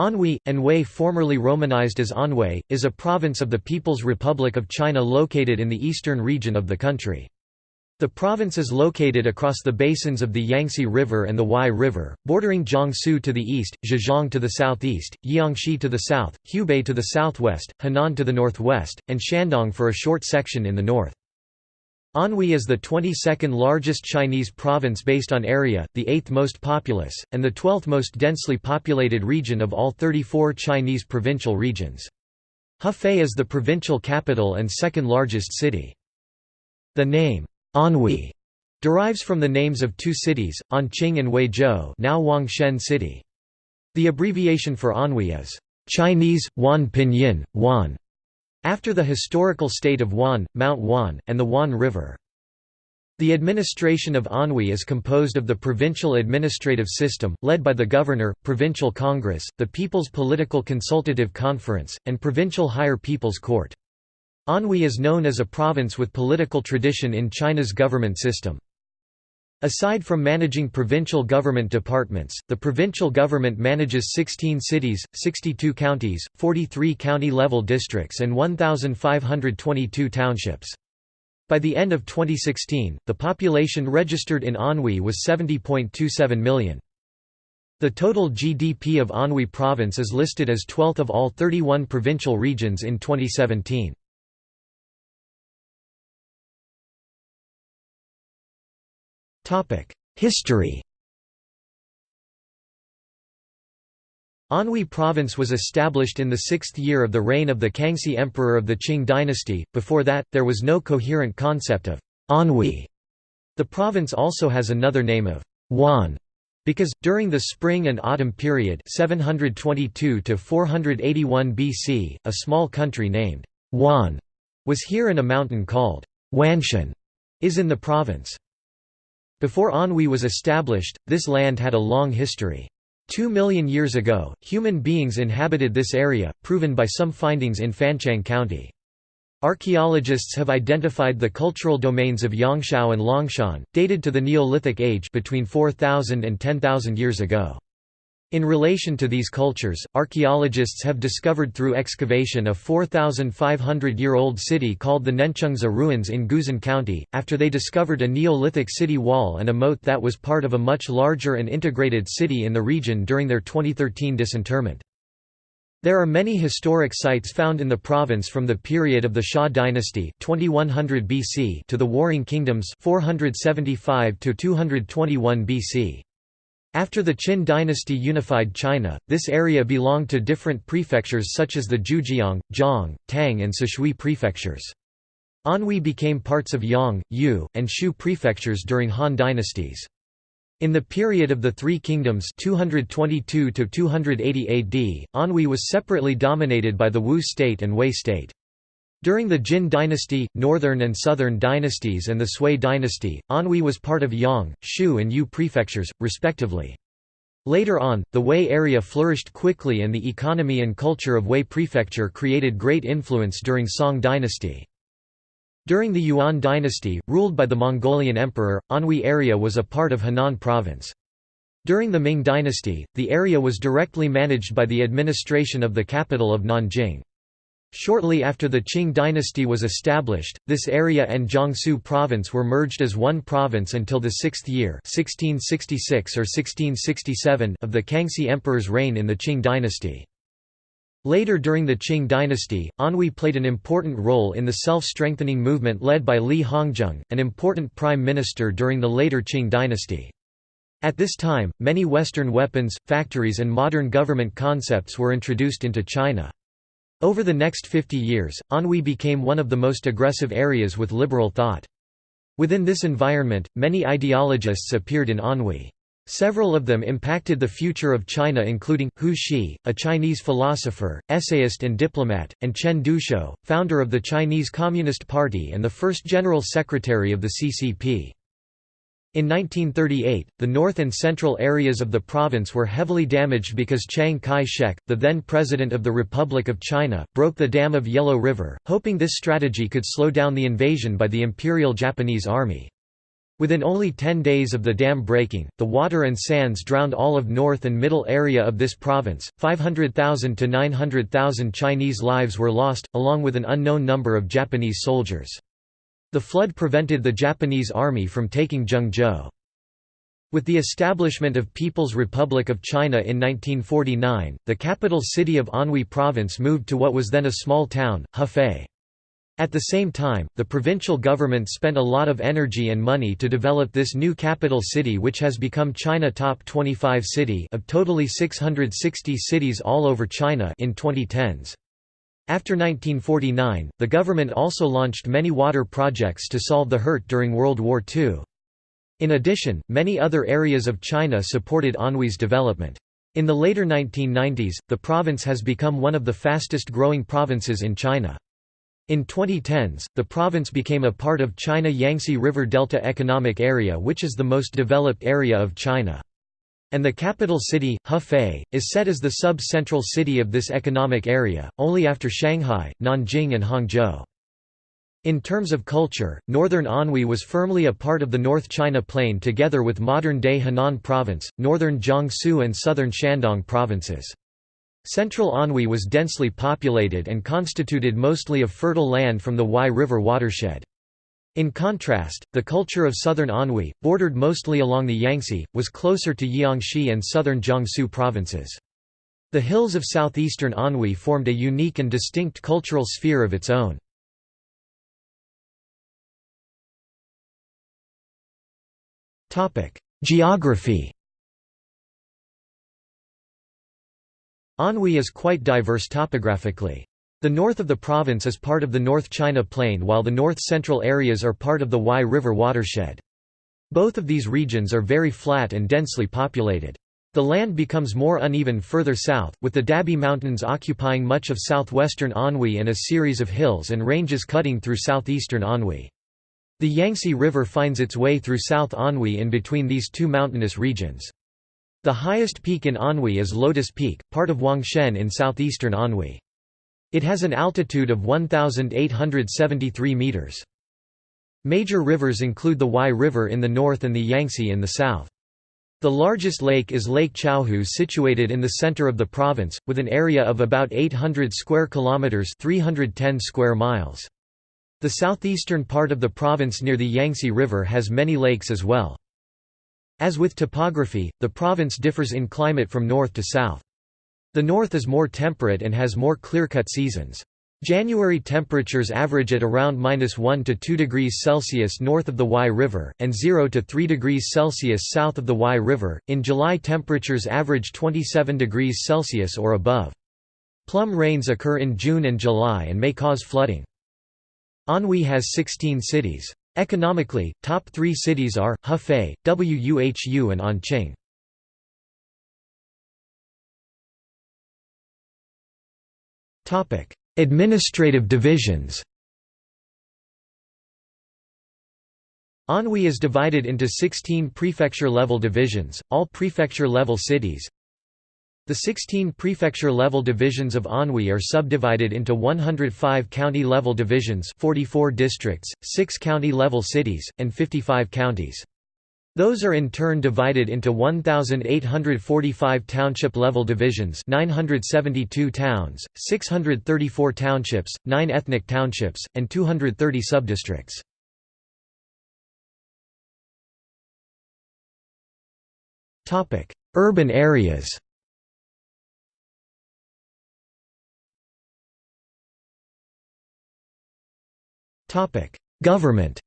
Anhui, Anhui formerly romanized as Anhui, is a province of the People's Republic of China located in the eastern region of the country. The province is located across the basins of the Yangtze River and the Huai River, bordering Jiangsu to the east, Zhejiang to the southeast, Jiangxi to the south, Hubei to the southwest, Henan to the northwest, and Shandong for a short section in the north. Anhui is the 22nd largest Chinese province based on area, the 8th most populous, and the 12th most densely populated region of all 34 Chinese provincial regions. Hefei is the provincial capital and second largest city. The name, Anhui derives from the names of two cities, Anqing and Huizhou now Huangshan City. The abbreviation for Anhui is Chinese, Wan Pinyin, Wan, after the historical state of Wan, Mount Wan, and the Wan River. The administration of Anhui is composed of the provincial administrative system, led by the governor, provincial congress, the People's Political Consultative Conference, and provincial higher people's court. Anhui is known as a province with political tradition in China's government system. Aside from managing provincial government departments, the provincial government manages 16 cities, 62 counties, 43 county-level districts and 1,522 townships. By the end of 2016, the population registered in Anhui was 70.27 million. The total GDP of Anhui province is listed as 12th of all 31 provincial regions in 2017. History Anhui Province was established in the sixth year of the reign of the Kangxi Emperor of the Qing dynasty, before that, there was no coherent concept of Anhui. The province also has another name of Wan, because, during the spring and autumn period 722 to 481 BC, a small country named Wan was here and a mountain called Wanshan is in the province. Before Anhui was established, this land had a long history. Two million years ago, human beings inhabited this area, proven by some findings in Fanchang County. Archaeologists have identified the cultural domains of Yangshao and Longshan, dated to the Neolithic age between 4,000 and 10,000 years ago. In relation to these cultures, archaeologists have discovered through excavation a 4,500-year-old city called the Nanchengzi ruins in Guzhen County, after they discovered a Neolithic city wall and a moat that was part of a much larger and integrated city in the region during their 2013 disinterment. There are many historic sites found in the province from the period of the Xia dynasty 2100 BC to the Warring Kingdoms 475 to 221 BC. After the Qin dynasty unified China, this area belonged to different prefectures such as the Jiujiang, Jiang, Tang and Sishui prefectures. Anhui became parts of Yang, Yu, and Shu prefectures during Han dynasties. In the period of the Three Kingdoms 222 to 280 AD, Anhui was separately dominated by the Wu state and Wei state. During the Jin dynasty, northern and southern dynasties and the Sui dynasty, Anhui was part of Yang, Shu and Yu prefectures, respectively. Later on, the Wei area flourished quickly and the economy and culture of Wei prefecture created great influence during Song dynasty. During the Yuan dynasty, ruled by the Mongolian emperor, Anhui area was a part of Henan province. During the Ming dynasty, the area was directly managed by the administration of the capital of Nanjing. Shortly after the Qing dynasty was established, this area and Jiangsu province were merged as one province until the sixth year 1666 or 1667 of the Kangxi Emperor's reign in the Qing dynasty. Later during the Qing dynasty, Anhui played an important role in the self-strengthening movement led by Li Hongzhang, an important prime minister during the later Qing dynasty. At this time, many Western weapons, factories and modern government concepts were introduced into China. Over the next 50 years, Anhui became one of the most aggressive areas with liberal thought. Within this environment, many ideologists appeared in Anhui. Several of them impacted the future of China including, Hu Shi, a Chinese philosopher, essayist and diplomat, and Chen Duxiu, founder of the Chinese Communist Party and the first general secretary of the CCP. In 1938, the north and central areas of the province were heavily damaged because Chiang Kai-shek, the then president of the Republic of China, broke the dam of Yellow River, hoping this strategy could slow down the invasion by the Imperial Japanese Army. Within only 10 days of the dam breaking, the water and sands drowned all of north and middle area of this province. 500,000 to 900,000 Chinese lives were lost, along with an unknown number of Japanese soldiers. The flood prevented the Japanese army from taking Zhengzhou. With the establishment of People's Republic of China in 1949, the capital city of Anhui Province moved to what was then a small town, Hefei. At the same time, the provincial government spent a lot of energy and money to develop this new capital city which has become China top 25 city of totally 660 cities all over China in 2010s. After 1949, the government also launched many water projects to solve the hurt during World War II. In addition, many other areas of China supported Anhui's development. In the later 1990s, the province has become one of the fastest growing provinces in China. In 2010s, the province became a part of China Yangtze River Delta Economic Area which is the most developed area of China. And the capital city, Hefei, is set as the sub-central city of this economic area, only after Shanghai, Nanjing and Hangzhou. In terms of culture, northern Anhui was firmly a part of the North China Plain together with modern-day Henan Province, northern Jiangsu and southern Shandong provinces. Central Anhui was densely populated and constituted mostly of fertile land from the Huai River watershed. In contrast, the culture of southern Anhui, bordered mostly along the Yangtze, was closer to Jiangxi and southern Jiangsu provinces. The hills of southeastern Anhui formed a unique and distinct cultural sphere of its own. Geography Anhui is quite diverse topographically. The north of the province is part of the North China Plain while the north-central areas are part of the Huai River watershed. Both of these regions are very flat and densely populated. The land becomes more uneven further south, with the Dabie Mountains occupying much of southwestern Anhui and a series of hills and ranges cutting through southeastern Anhui. The Yangtze River finds its way through South Anhui in between these two mountainous regions. The highest peak in Anhui is Lotus Peak, part of Huangshan in southeastern Anhui. It has an altitude of 1,873 meters. Major rivers include the Huai River in the north and the Yangtze in the south. The largest lake is Lake Chaohu situated in the center of the province, with an area of about 800 square kilometers 310 square miles. The southeastern part of the province near the Yangtze River has many lakes as well. As with topography, the province differs in climate from north to south. The north is more temperate and has more clear-cut seasons. January temperatures average at around minus 1 to 2 degrees Celsius north of the Huai River, and 0 to 3 degrees Celsius south of the Huai River. In July, temperatures average 27 degrees Celsius or above. Plum rains occur in June and July and may cause flooding. Anhui has 16 cities. Economically, top three cities are, Hefei, Wuhu and Anqing. Administrative divisions. Anhui is divided into 16 prefecture-level divisions, all prefecture-level cities, the 16 prefecture-level divisions of Anhui are subdivided into 105 county-level divisions 44 districts, 6 county-level cities, and 55 counties. Those are in turn divided into 1,845 township-level divisions 972 towns, 634 townships, 9 ethnic townships, and 230 subdistricts. Urban areas Government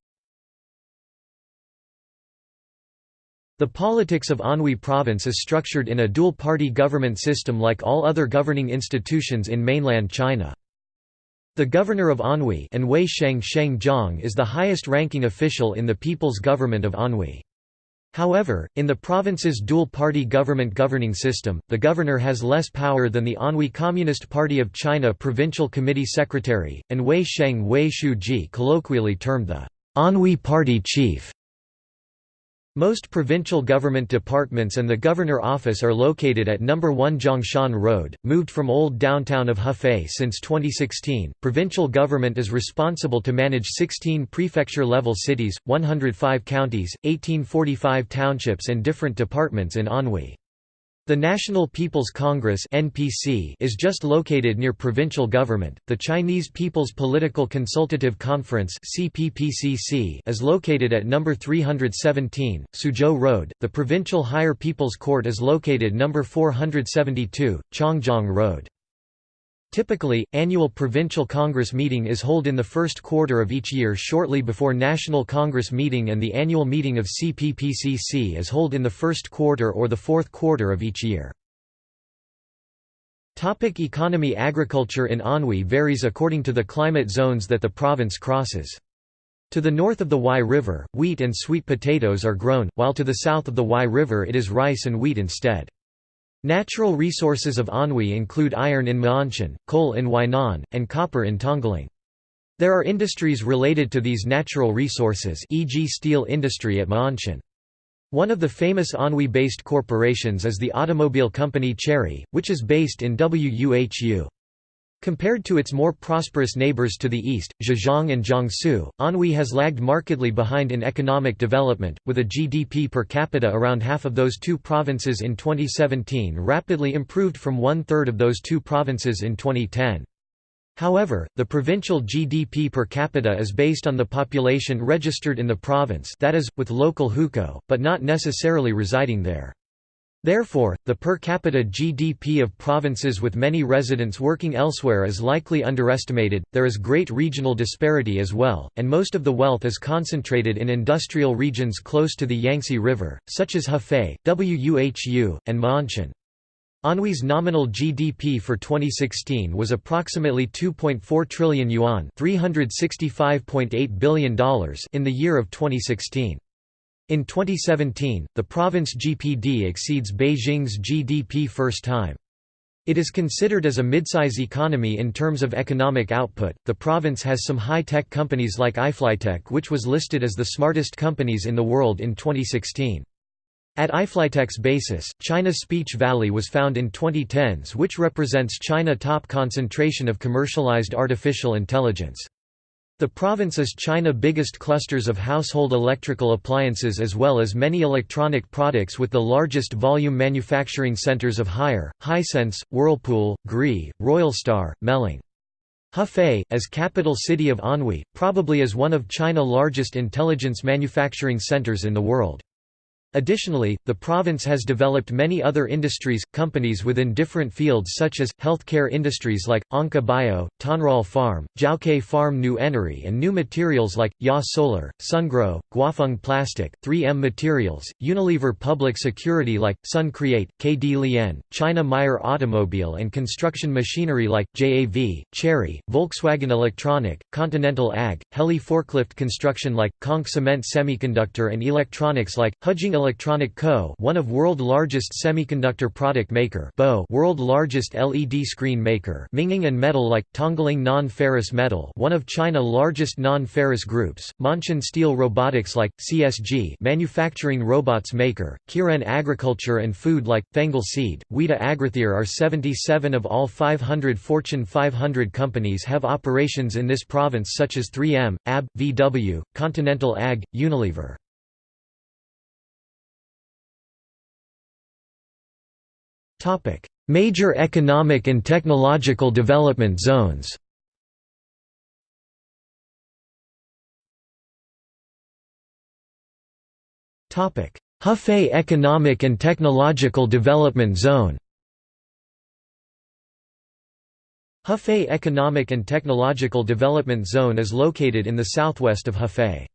The politics of Anhui Province is structured in a dual-party government system like all other governing institutions in mainland China. The governor of Anhui and Wei Sheng Sheng Jiang is the highest-ranking official in the People's Government of Anhui. However, in the province's dual-party government governing system, the governor has less power than the Anhui Communist Party of China Provincial Committee Secretary, and Wei Sheng Wei Shu Ji colloquially termed the Anhui Party Chief. Most provincial government departments and the Governor Office are located at No. 1 Zhongshan Road, moved from old downtown of Hefei since 2016. Provincial government is responsible to manage 16 prefecture-level cities, 105 counties, 1845 townships and different departments in Anhui. The National People's Congress (NPC) is just located near provincial government. The Chinese People's Political Consultative Conference (CPPCC) is located at number 317, Suzhou Road. The Provincial Higher People's Court is located number 472, Chongjiang Road. Typically, annual Provincial Congress meeting is held in the first quarter of each year shortly before National Congress meeting and the annual meeting of CPPCC is held in the first quarter or the fourth quarter of each year. Topic economy Agriculture in Anhui varies according to the climate zones that the province crosses. To the north of the Huai River, wheat and sweet potatoes are grown, while to the south of the Huai River it is rice and wheat instead. Natural resources of Anhui include iron in Ma'anshan, coal in Huainan, and copper in Tongling. There are industries related to these natural resources e.g. steel industry at Ma'anshan. One of the famous Anhui-based corporations is the automobile company Chery, which is based in Wuhu. Compared to its more prosperous neighbors to the east, Zhejiang and Jiangsu, Anhui has lagged markedly behind in economic development, with a GDP per capita around half of those two provinces in 2017 rapidly improved from one-third of those two provinces in 2010. However, the provincial GDP per capita is based on the population registered in the province that is, with local hukou, but not necessarily residing there. Therefore, the per capita GDP of provinces with many residents working elsewhere is likely underestimated. There is great regional disparity as well, and most of the wealth is concentrated in industrial regions close to the Yangtze River, such as Hefei, Wuhu, and Ma'anshan. Anhui's nominal GDP for 2016 was approximately 2.4 trillion yuan, $365.8 billion in the year of 2016. In 2017, the province GPD exceeds Beijing's GDP first time. It is considered as a midsize economy in terms of economic output. The province has some high tech companies like iFlytek, which was listed as the smartest companies in the world in 2016. At iFlytek's basis, China's Speech Valley was found in 2010s, which represents China top concentration of commercialized artificial intelligence. The province is China biggest clusters of household electrical appliances as well as many electronic products with the largest volume manufacturing centers of Haier, Hisense, Whirlpool, Gree, Royalstar, Meiling. Hefei, as capital city of Anhui, probably is one of China largest intelligence manufacturing centers in the world. Additionally, the province has developed many other industries, companies within different fields such as, healthcare industries like, Onka Bio, Tonral Farm, Jiaokei Farm New Energy and new materials like, Ya Solar, Sungrow, Guofeng Plastic, 3M Materials, Unilever Public Security like, Sun Create, KD Lien, China Meyer Automobile and construction machinery like, JAV, Chery, Volkswagen Electronic, Continental Ag, Heli Forklift Construction like, Conch Cement Semiconductor and electronics like, Hujing Electronic Co. one of world largest semiconductor product maker Bo world largest LED screen maker Minging and Metal like, Tongling Non-Ferrous Metal one of China largest non-ferrous groups, Ma'anshan Steel Robotics like, CSG manufacturing robots maker, Kiren Agriculture and Food like, Fengal Seed, Weta Agrithier are 77 of all 500 Fortune 500 companies have operations in this province such as 3M, AB, VW, Continental Ag, Unilever. Major economic and technological development zones Hefei Economic and Technological Development Zone Hefei Economic and Technological Development Zone is located in the southwest of Hefei.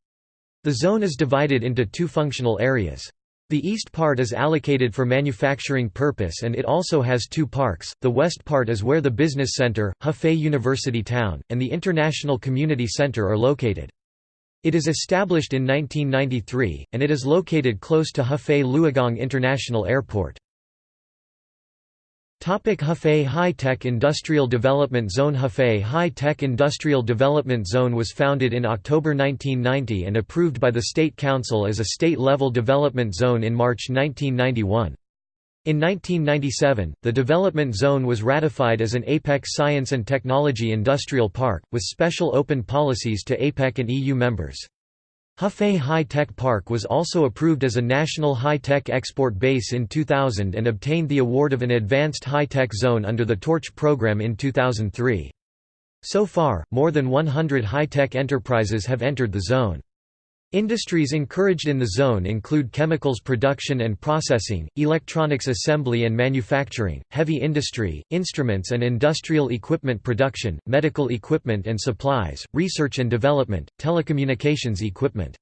The zone is divided into two functional areas. The east part is allocated for manufacturing purpose and it also has two parks, the west part is where the business center, Hefei University Town, and the International Community Center are located. It is established in 1993, and it is located close to Hefei Luogang International Airport. Hefei High-Tech Industrial Development Zone Hefei High-Tech Industrial Development Zone was founded in October 1990 and approved by the State Council as a state-level development zone in March 1991. In 1997, the development zone was ratified as an APEC Science and Technology Industrial Park, with special open policies to APEC and EU members. Hefei High-Tech Park was also approved as a national high-tech export base in 2000 and obtained the award of an Advanced High-Tech Zone under the Torch program in 2003. So far, more than 100 high-tech enterprises have entered the zone. Industries encouraged in the zone include chemicals production and processing, electronics assembly and manufacturing, heavy industry, instruments and industrial equipment production, medical equipment and supplies, research and development, telecommunications equipment.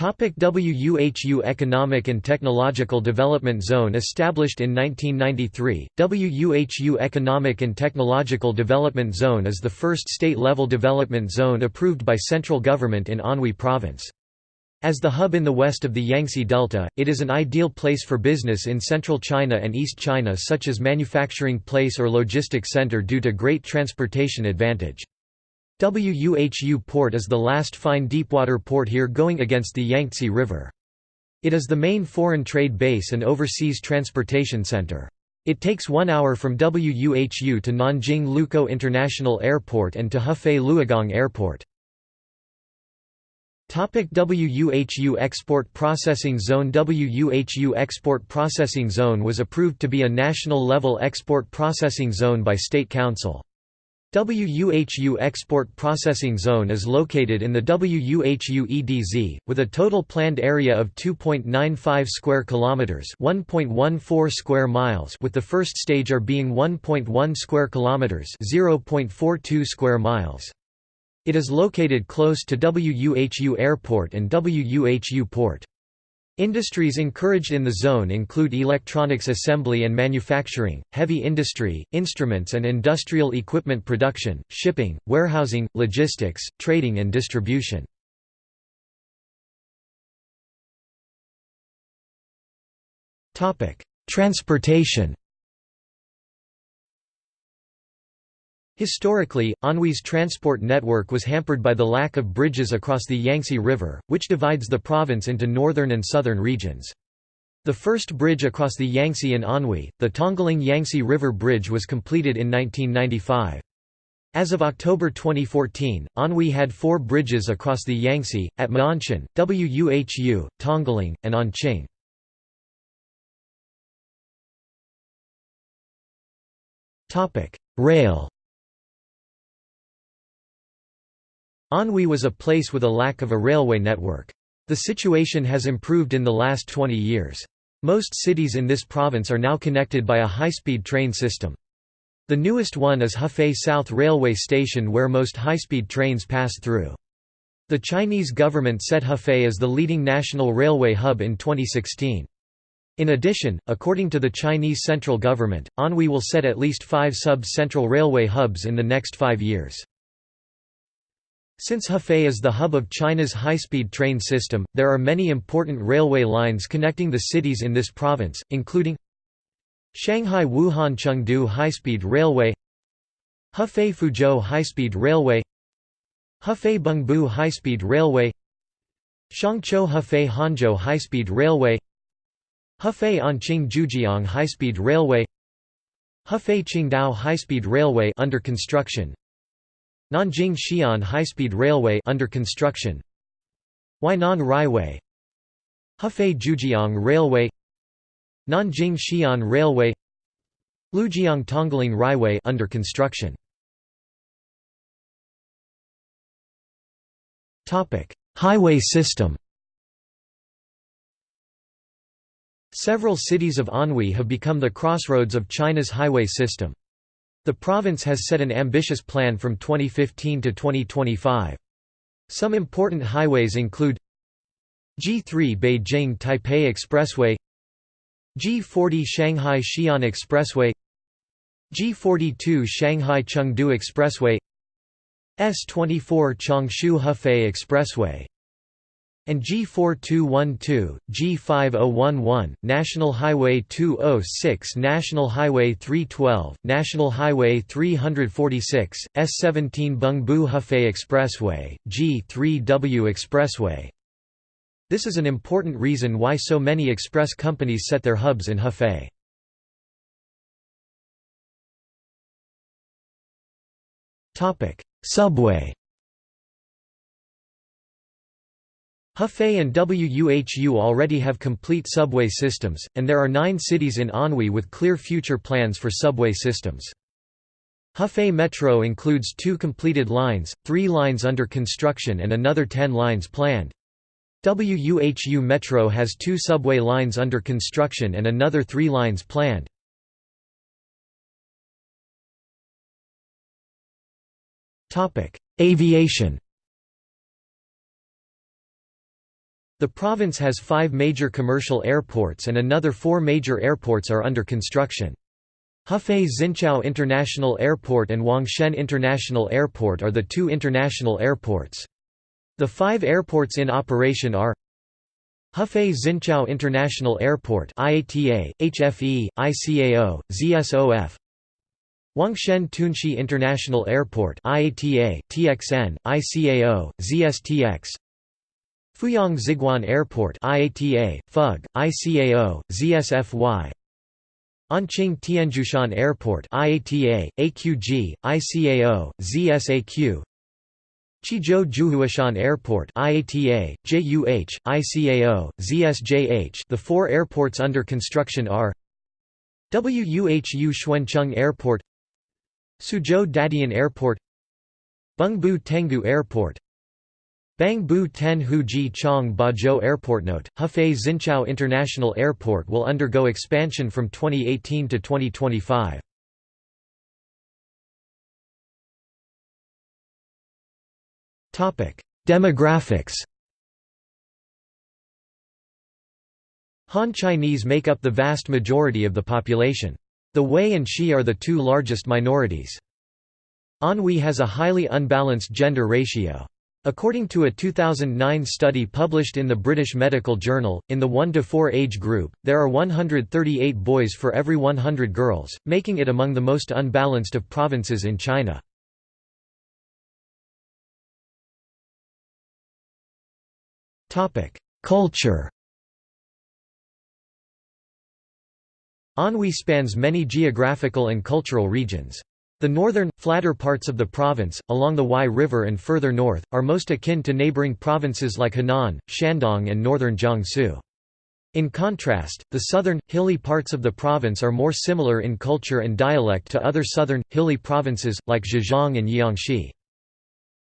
WUHU Economic and Technological Development Zone Established in 1993, WUHU Economic and Technological Development Zone is the first state-level development zone approved by central government in Anhui Province. As the hub in the west of the Yangtze Delta, it is an ideal place for business in central China and East China such as manufacturing place or logistics center due to great transportation advantage. Wuhu Port is the last fine deepwater port here going against the Yangtze River. It is the main foreign trade base and overseas transportation center. It takes one hour from Wuhu to Nanjing Lukou International Airport and to Hefei Luogang Airport. WUHU Export Processing Zone WUHU Export Processing Zone was approved to be a national-level export processing zone by State Council. WUHU Export Processing Zone is located in the WUHU EDZ, with a total planned area of 2.95 square kilometers, 1.14 square miles, with the first stage are being 1.1 square kilometers, 0.42 square miles. It is located close to WUHU Airport and WUHU Port. Industries encouraged in the zone include electronics assembly and manufacturing, heavy industry, instruments and industrial equipment production, shipping, warehousing, logistics, trading and distribution. Transportation Historically, Anhui's transport network was hampered by the lack of bridges across the Yangtze River, which divides the province into northern and southern regions. The first bridge across the Yangtze in Anhui, the Tongling Yangtze River Bridge was completed in 1995. As of October 2014, Anhui had four bridges across the Yangtze, at Ma'anshan, Wuhu, Tongling, and Anqing. Rail Anhui was a place with a lack of a railway network. The situation has improved in the last 20 years. Most cities in this province are now connected by a high-speed train system. The newest one is Hefei South Railway Station where most high-speed trains pass through. The Chinese government set Hefei as the leading national railway hub in 2016. In addition, according to the Chinese central government, Anhui will set at least five sub-central railway hubs in the next five years. Since Hefei is the hub of China's high-speed train system, there are many important railway lines connecting the cities in this province, including Shanghai Wuhan Chengdu High-Speed Railway Hefei Fuzhou High-Speed Railway Hefei Bengbu High-Speed Railway Shangqiu Hefei Hangzhou High-Speed Railway Hefei Anqing Jiujiang High-Speed Railway Hefei Qingdao High-Speed Railway under construction Nanjing Xi'an High-Speed Railway under construction. Huainan Railway. Hefei Jiujiang Railway. Nanjing Xi'an Railway. Lujiang Tongling Railway under construction. Topic Highway system. Several cities of Anhui have become the crossroads of China's highway system. The province has set an ambitious plan from 2015 to 2025. Some important highways include G3 Beijing-Taipei Expressway G40 Shanghai-Xi'an Expressway G42 Shanghai-Chengdu Expressway S24 Changshu-Hefei Expressway and G4212, G5011, National Highway 206 National Highway 312, National Highway 346, S17 Bengbu Hefei Expressway, G3W Expressway. This is an important reason why so many express companies set their hubs in Hefei. Subway Hefei and WUHU already have complete subway systems, and there are nine cities in Anhui with clear future plans for subway systems. Hefei Metro includes two completed lines, three lines under construction and another ten lines planned. WUHU Metro has two subway lines under construction and another three lines planned. Aviation The province has five major commercial airports and another four major airports are under construction. Hefei Xinqiao International Airport and Huangshan International Airport are the two international airports. The five airports in operation are Hefei Xinqiao International Airport IATA, HFE, ICAO, ZSOF Huangshan Tunxi International Airport IATA, TXN, ICAO, ZSTX Fuyang Ziguan Airport IATA, FUG, ICAO, ZSFY Anqing Tianjushan Airport IATA, AQG, ICAO, ZSAQ Chizhou Jiuhuashan Airport IATA, JUH, ICAO, ZSJH The four airports under construction are WUHU Xuancheng Airport Suzhou Dadian Airport Bengbu Tenggu Airport Bangbu Ten Huji Chong Bazhou Airport. Note: Hefei Xinqiao International Airport will undergo expansion from 2018 to 2025. Topic: Demographics. Han Chinese make up the vast majority of the population. The Wei and Shi are the two largest minorities. Anhui has a highly unbalanced gender ratio. According to a 2009 study published in the British Medical Journal, in the 1–4 age group, there are 138 boys for every 100 girls, making it among the most unbalanced of provinces in China. Culture Anhui spans many geographical and cultural regions. The northern, flatter parts of the province, along the Huai River and further north, are most akin to neighboring provinces like Henan, Shandong and northern Jiangsu. In contrast, the southern, hilly parts of the province are more similar in culture and dialect to other southern, hilly provinces, like Zhejiang and Jiangxi.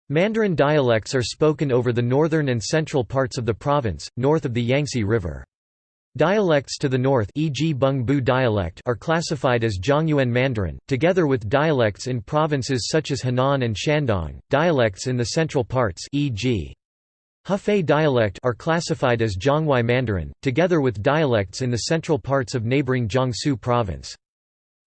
Mandarin dialects are spoken over the northern and central parts of the province, north of the Yangtze River. Dialects to the north e.g. Bengbu dialect are classified as Zhongyuan Mandarin, together with dialects in provinces such as Henan and Shandong. Dialects in the central parts e.g. Hefei dialect are classified as Zhonghuai Mandarin, together with dialects in the central parts of neighboring Jiangsu province.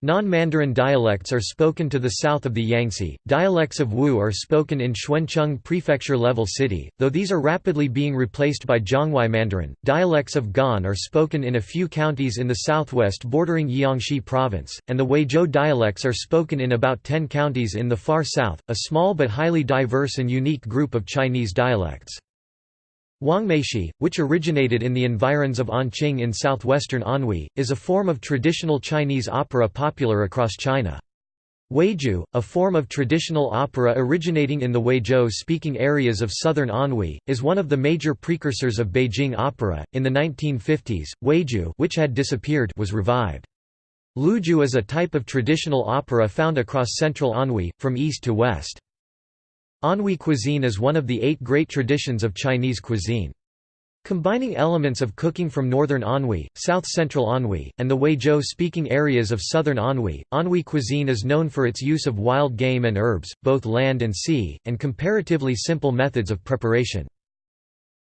Non-Mandarin dialects are spoken to the south of the Yangtze. Dialects of Wu are spoken in Xuancheng prefecture-level city, though these are rapidly being replaced by Zhonghuai Mandarin. Dialects of Gan are spoken in a few counties in the southwest bordering Jiangxi province, and the Huizhou dialects are spoken in about 10 counties in the far south, a small but highly diverse and unique group of Chinese dialects. Wangmeishi, which originated in the environs of Anqing in southwestern Anhui, is a form of traditional Chinese opera popular across China. Huiju, a form of traditional opera originating in the Huizhou-speaking areas of southern Anhui, is one of the major precursors of Beijing opera. In the 1950s, Huiju, which had disappeared, was revived. Luju is a type of traditional opera found across central Anhui, from east to west. Anhui cuisine is one of the eight great traditions of Chinese cuisine. Combining elements of cooking from northern Anhui, south-central Anhui, and the Huizhou-speaking areas of southern Anhui, Anhui cuisine is known for its use of wild game and herbs, both land and sea, and comparatively simple methods of preparation.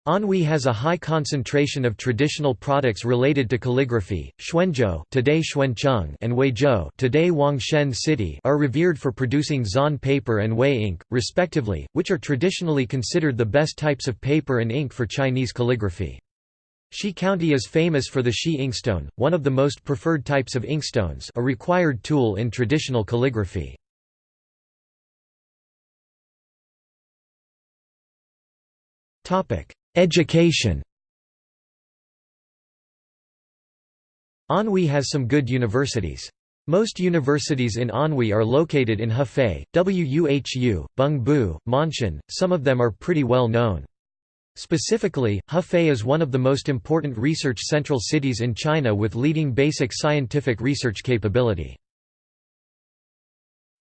Anhui has a high concentration of traditional products related to calligraphy. Xuanzhou, today Xuancheng, and Huizhou, today Huangshan City, are revered for producing Zan paper and Hui ink, respectively, which are traditionally considered the best types of paper and ink for Chinese calligraphy. Xi County is famous for the Xi inkstone, one of the most preferred types of inkstones, a required tool in traditional calligraphy. Topic: Education Anhui has some good universities. Most universities in Anhui are located in Hefei, Wuhu, Bengbu, Ma'anshan, some of them are pretty well known. Specifically, Hefei is one of the most important research central cities in China with leading basic scientific research capability.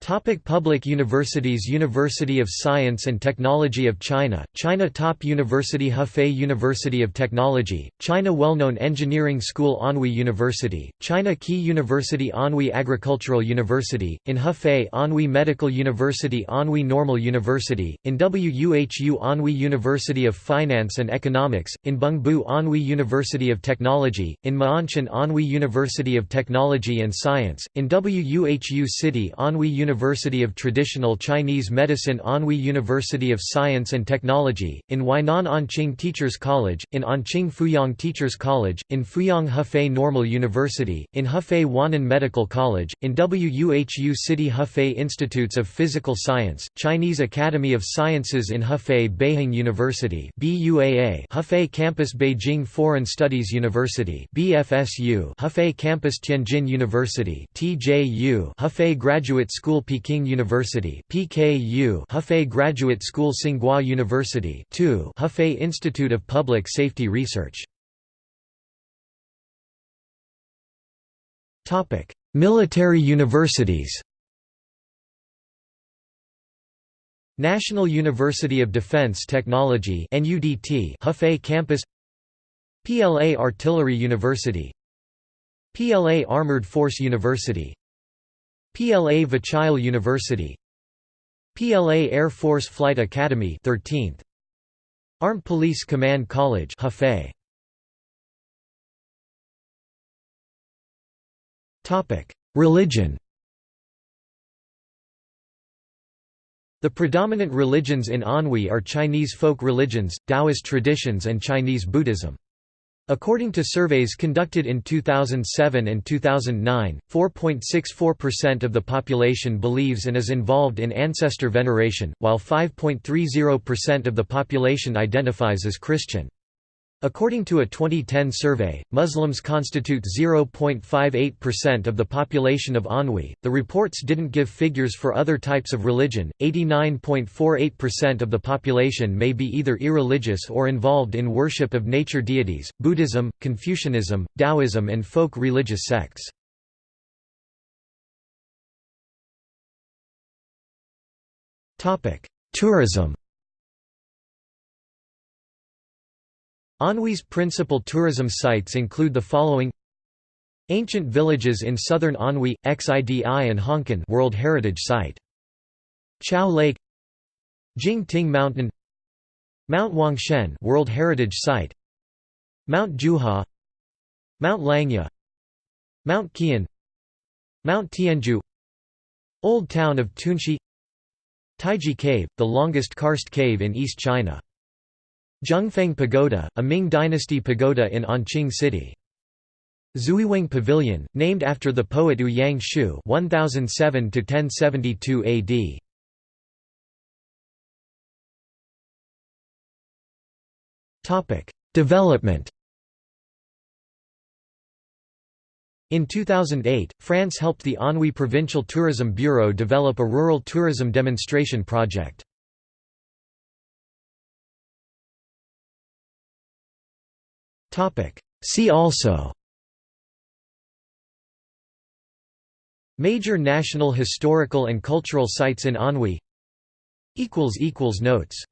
Topic public universities University of Science and Technology of China, China Top University Hefei University of Technology, China Well-known Engineering School Anhui University, China Key University Anhui Agricultural University, in Hefei Anhui Medical University Anhui Normal University, in WUHU Anhui University of Finance and Economics, in Bengbu Anhui University of Technology, in Ma'anshan Anhui University of Technology and Science, in WUHU City Anhui University University of Traditional Chinese Medicine Anhui University of Science and Technology, in Huainan Anqing Teachers College, in Anqing Fuyang Teachers College, in Fuyang Hefei Normal University, in Hefei Wannan Medical College, in WUHU City Hefei Institutes of Physical Science, Chinese Academy of Sciences in Hefei Beihang University Hefei Campus Beijing Foreign Studies University BFSU Hefei Campus Tianjin University TJU Hefei Graduate School School Peking University PKU Hefei Graduate School Tsinghua University 2 Hefei Institute of Public Safety Research. Topic Military universities. National University of Defense Technology NUDT Hefei campus. PLA Artillery University. PLA Armored Force University PLA Vachail University. PLA Air Force Flight Academy 13th Armed Police Command College Hefei. Topic Religion. The predominant religions in Anhui are Chinese folk religions, Taoist traditions and Chinese Buddhism. According to surveys conducted in 2007 and 2009, 4.64% of the population believes and is involved in ancestor veneration, while 5.30% of the population identifies as Christian. According to a 2010 survey, Muslims constitute 0.58% of the population of Anhui. The reports didn't give figures for other types of religion. 89.48% of the population may be either irreligious or involved in worship of nature deities, Buddhism, Confucianism, Taoism, and folk religious sects. Tourism. Anhui's principal tourism sites include the following Ancient villages in southern Anhui, Xidi and Hongcun World Heritage Site. Chao Lake. Jingting Mountain. Mount Huangshan World Heritage Site. Mount Jiuhua Mount Langya. Mount Qian. Mount Tianju Old Town of Tunxi. Taiji Cave, the longest karst cave in East China Zhenfeng Pagoda, a Ming dynasty pagoda in Anqing City. Zuiweng Pavilion, named after the poet Ouyang Yang Shu 1007 AD. Topic: Development. In 2008, France helped the Anhui Provincial Tourism Bureau develop a rural tourism demonstration project. See also. Major national historical and cultural sites in Anhui. Notes